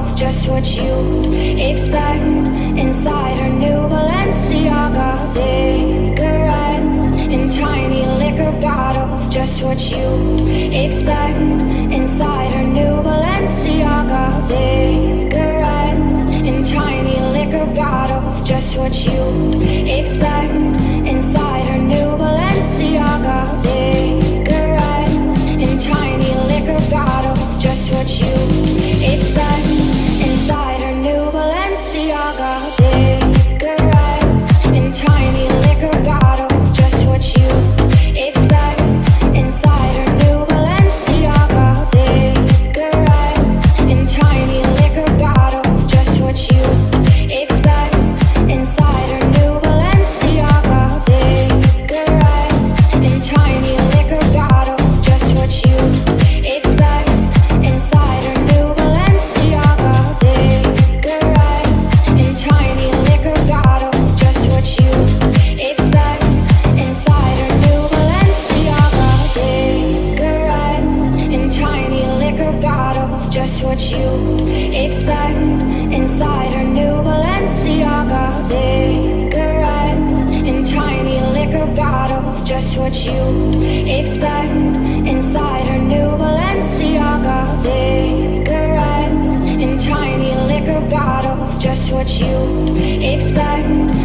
just what you'd expect inside her new Balenciaga. Cigarettes in tiny liquor bottles, just what you'd expect inside her new Balenciaga. Cigarettes in tiny liquor bottles, just what you'd expect just what you expect inside her new Balenciaga. Cigarettes in tiny liquor bottles, just what you expect inside her new Balenciaga. Cigarettes in tiny liquor bottles, just what you expect.